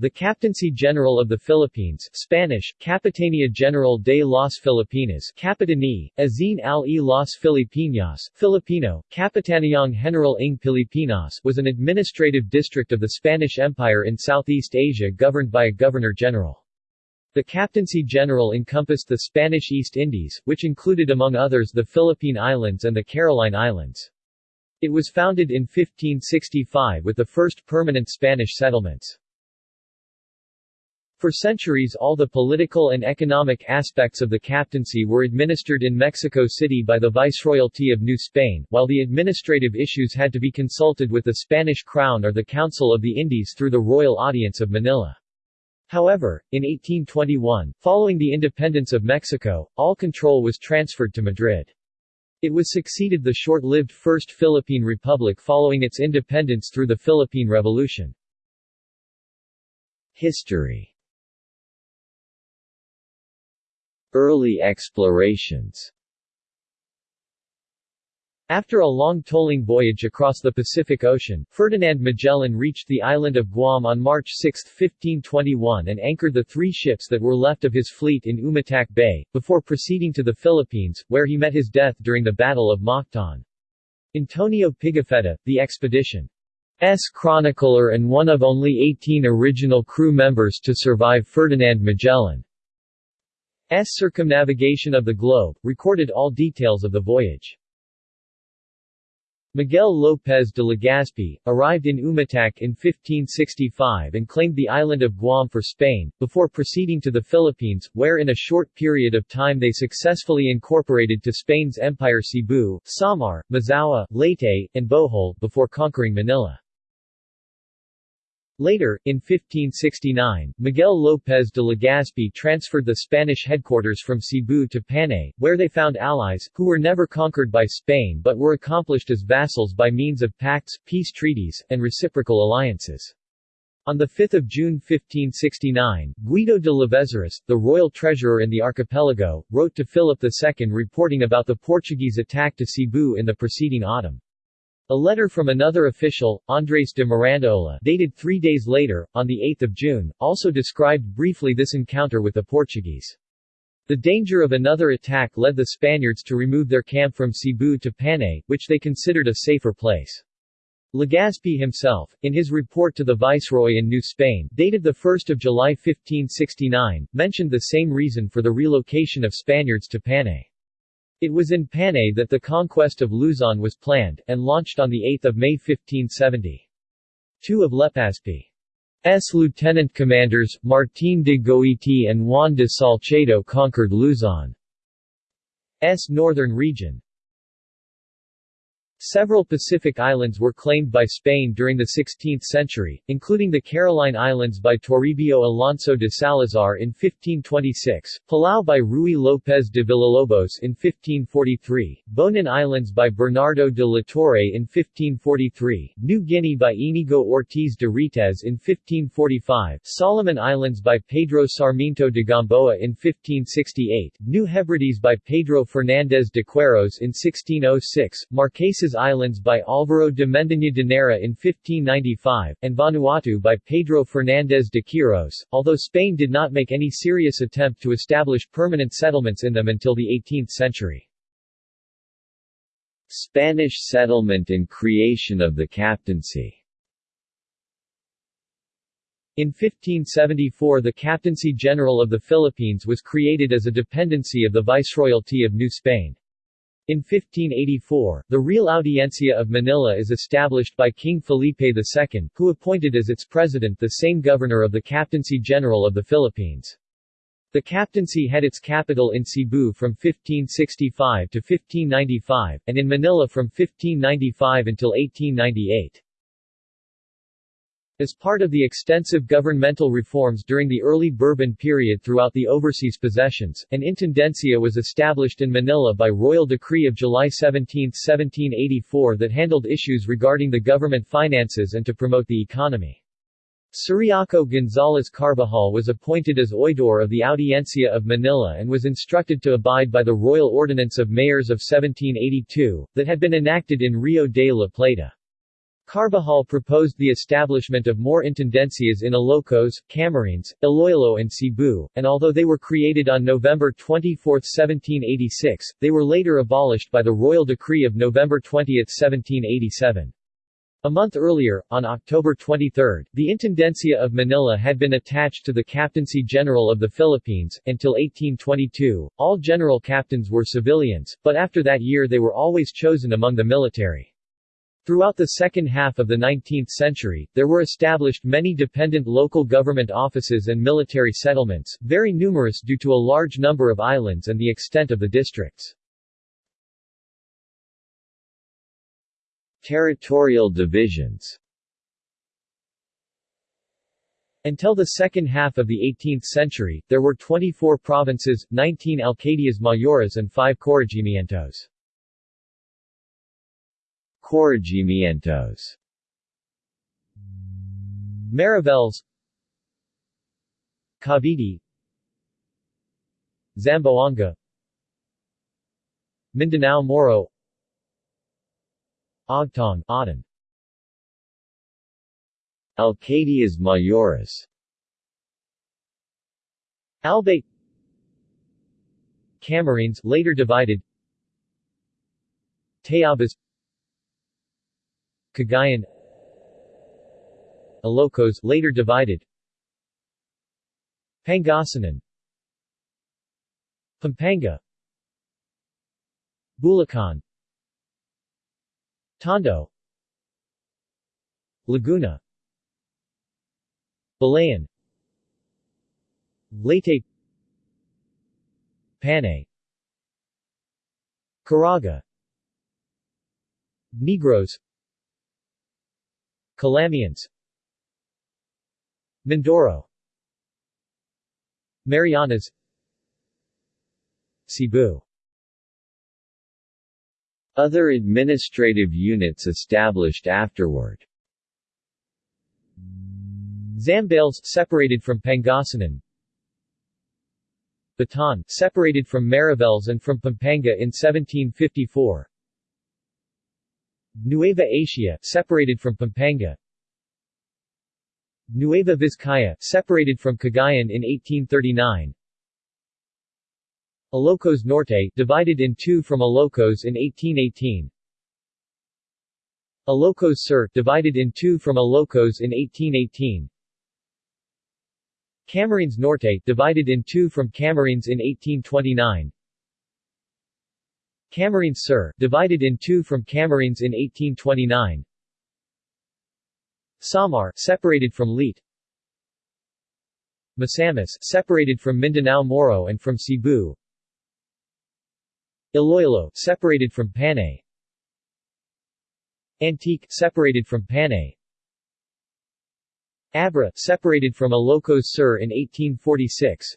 The Captaincy General of the Philippines Spanish, Capitania General de las Filipinas Capitani, Azin al-e las Filipinas, Filipino, Capitaniang General ng Pilipinas was an administrative district of the Spanish Empire in Southeast Asia governed by a Governor-General. The Captaincy General encompassed the Spanish East Indies, which included among others the Philippine Islands and the Caroline Islands. It was founded in 1565 with the first permanent Spanish settlements. For centuries all the political and economic aspects of the captaincy were administered in Mexico City by the Viceroyalty of New Spain, while the administrative issues had to be consulted with the Spanish Crown or the Council of the Indies through the Royal Audience of Manila. However, in 1821, following the independence of Mexico, all control was transferred to Madrid. It was succeeded the short-lived First Philippine Republic following its independence through the Philippine Revolution. History Early explorations after a long tolling voyage across the Pacific Ocean, Ferdinand Magellan reached the island of Guam on March 6, 1521 and anchored the three ships that were left of his fleet in Umatac Bay, before proceeding to the Philippines, where he met his death during the Battle of Mactan. Antonio Pigafetta, the expedition's chronicler and one of only 18 original crew members to survive Ferdinand Magellan. Circumnavigation of the globe, recorded all details of the voyage. Miguel López de Legazpi, arrived in Umatac in 1565 and claimed the island of Guam for Spain, before proceeding to the Philippines, where in a short period of time they successfully incorporated to Spain's empire Cebu, Samar, Mazawa, Leyte, and Bohol, before conquering Manila. Later, in 1569, Miguel López de Legazpi transferred the Spanish headquarters from Cebu to Panay, where they found allies, who were never conquered by Spain but were accomplished as vassals by means of pacts, peace treaties, and reciprocal alliances. On 5 June 1569, Guido de Lavezaris, the royal treasurer in the archipelago, wrote to Philip II reporting about the Portuguese attack to Cebu in the preceding autumn. A letter from another official, Andres de Mirandola, dated three days later, on 8 June, also described briefly this encounter with the Portuguese. The danger of another attack led the Spaniards to remove their camp from Cebu to Panay, which they considered a safer place. Legazpi himself, in his report to the Viceroy in New Spain, dated 1 July 1569, mentioned the same reason for the relocation of Spaniards to Panay. It was in Panay that the conquest of Luzon was planned, and launched on 8 May 1570. Two of Legazpi's lieutenant commanders, Martín de Goiti and Juan de Salcedo conquered Luzon's northern region, Several Pacific islands were claimed by Spain during the 16th century, including the Caroline Islands by Toribio Alonso de Salazar in 1526, Palau by Ruy López de Villalobos in 1543, Bonin Islands by Bernardo de la Torre in 1543, New Guinea by Inigo Ortiz de Retez in 1545, Solomon Islands by Pedro Sarmiento de Gamboa in 1568, New Hebrides by Pedro Fernández de Queiroz in 1606, Marquesas Islands by Álvaro de Mendaña de Neira in 1595, and Vanuatu by Pedro Fernández de Quirós, although Spain did not make any serious attempt to establish permanent settlements in them until the 18th century. Spanish settlement and creation of the captaincy in 1574 the Captaincy General of the Philippines was created as a dependency of the Viceroyalty of New Spain. In 1584, the Real Audiencia of Manila is established by King Felipe II, who appointed as its president the same governor of the Captaincy General of the Philippines. The captaincy had its capital in Cebu from 1565 to 1595, and in Manila from 1595 until 1898. As part of the extensive governmental reforms during the early Bourbon period throughout the overseas possessions, an intendencia was established in Manila by royal decree of July 17, 1784 that handled issues regarding the government finances and to promote the economy. Ciriaco González Carbajal was appointed as oidor of the Audiencia of Manila and was instructed to abide by the Royal Ordinance of Mayors of 1782, that had been enacted in Rio de la Plata. Carbajal proposed the establishment of more intendencias in Ilocos, Camarines, Iloilo and Cebu, and although they were created on November 24, 1786, they were later abolished by the Royal Decree of November 20, 1787. A month earlier, on October 23, the Intendencia of Manila had been attached to the Captaincy General of the Philippines. Until 1822, all general captains were civilians, but after that year they were always chosen among the military. Throughout the second half of the 19th century, there were established many dependent local government offices and military settlements, very numerous due to a large number of islands and the extent of the districts. Territorial divisions Until the second half of the 18th century, there were 24 provinces, 19 alcaldías mayores and 5 corregimientos. Corregimientos. Mariveles Cavite. Zamboanga. Mindanao Moro. Ogtong Aden. Alcaldías Mayores. Albay. Camarines later divided. Tayabas Cagayan. Ilocos later divided. Pangasinan. Pampanga. Bulacan. Tondo. Laguna. Balayan. Leyte. Panay. Caraga. Negros Calamians Mindoro. Marianas. Cebu. Other administrative units established afterward. Zambales separated from Pangasinan. Bataan separated from Mariveles and from Pampanga in 1754 Nueva Ecija, separated from Pampanga. Nueva Vizcaya, separated from Cagayan in 1839 Ilocos Norte, divided in two from Ilocos in 1818 Ilocos Sur, divided in two from Ilocos in 1818 Camarines Norte, divided in two from Camarines in 1829 Camarines Sur, divided in two from Camarines in 1829 Samar, separated from Leyte. Misamis, separated from Mindanao Moro and from Cebu. Iloilo, separated from Panay. Antique, separated from Panay. Abra, separated from Ilocos Sur in 1846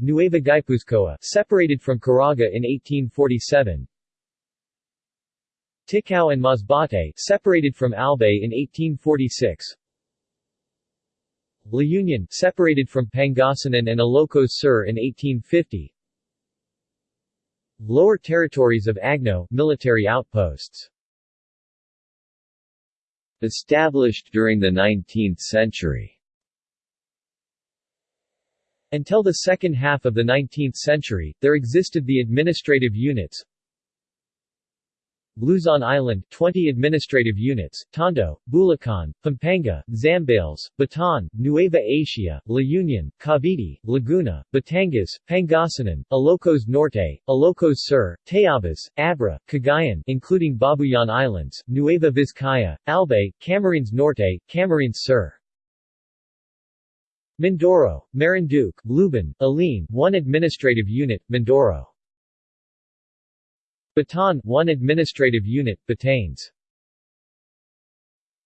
Nueva Guipuzcoa, separated from Caraga in 1847. Ticao and Masbate, separated from Albay in 1846. La Union, separated from Pangasinan and Ilocos Sur in 1850. Lower territories of Agno, military outposts. Established during the 19th century until the second half of the 19th century, there existed the administrative units Luzon Island 20 administrative units, Tondo, Bulacan, Pampanga, Zambales, Bataan, Nueva Ecija, La Union, Cavite, Laguna, Batangas, Pangasinan, Ilocos Norte, Ilocos Sur, Tayabas, Abra, Cagayan including Babuyan Islands, Nueva Vizcaya, Albay, Camarines Norte, Camarines Sur. Mindoro, Marinduque, Luban, Aline 1 administrative unit, Mindoro. Bataan 1 administrative unit, Batanes.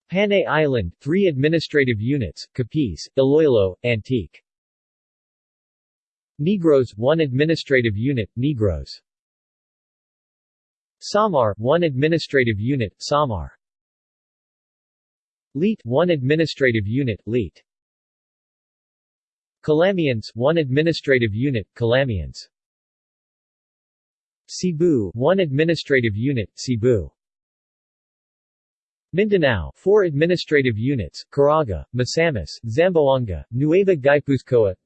Panay Island 3 administrative units, Capiz, Iloilo, Antique. Negros 1 administrative unit, Negros. Samar 1 administrative unit, Samar. Leyte 1 administrative unit, Leyte. Calamians 1 administrative unit, Calamians. Cebu 1 administrative unit, Cebu. Mindanao, four administrative units, Caraga, Misamis, Zamboanga, Nueva Guipuzcoa.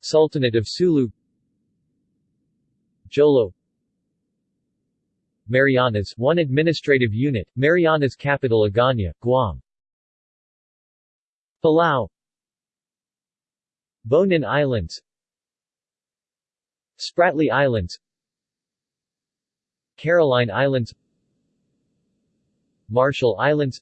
Sultanate of Sulu. Jolo. Marianas, one administrative unit, Marianas capital Agana, Guam. Palau Bonin Islands Spratly Islands Caroline Islands Marshall Islands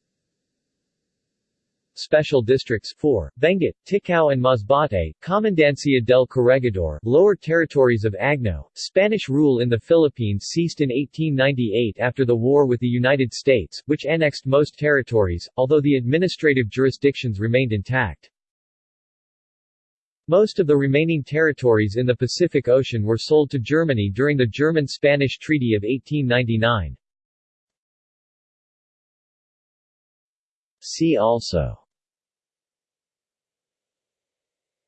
Special Districts 4, Benguet, Ticao and Masbate, Comandancia del Corregidor, Lower Territories of Agno. Spanish rule in the Philippines ceased in 1898 after the war with the United States, which annexed most territories, although the administrative jurisdictions remained intact. Most of the remaining territories in the Pacific Ocean were sold to Germany during the German-Spanish Treaty of 1899. See also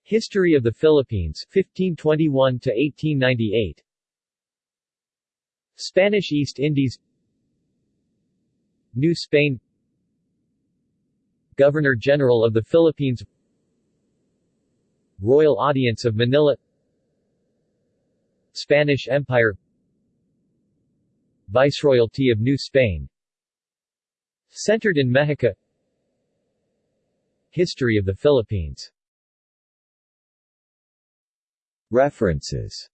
History of the Philippines 1521 to 1898 Spanish East Indies New Spain Governor-General of the Philippines Royal Audience of Manila. Spanish Empire. Viceroyalty of New Spain. Centered in Mexico. History of the Philippines. References